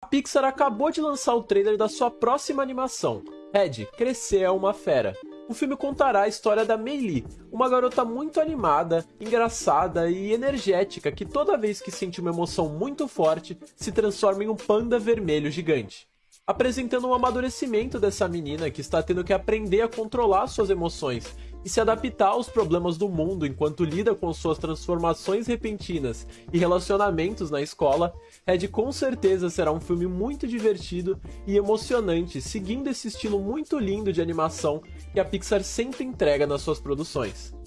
A Pixar acabou de lançar o trailer da sua próxima animação, Red, Crescer é uma Fera. O filme contará a história da Meili, uma garota muito animada, engraçada e energética que toda vez que sente uma emoção muito forte, se transforma em um panda vermelho gigante apresentando um amadurecimento dessa menina que está tendo que aprender a controlar suas emoções e se adaptar aos problemas do mundo enquanto lida com suas transformações repentinas e relacionamentos na escola, Red com certeza será um filme muito divertido e emocionante, seguindo esse estilo muito lindo de animação que a Pixar sempre entrega nas suas produções.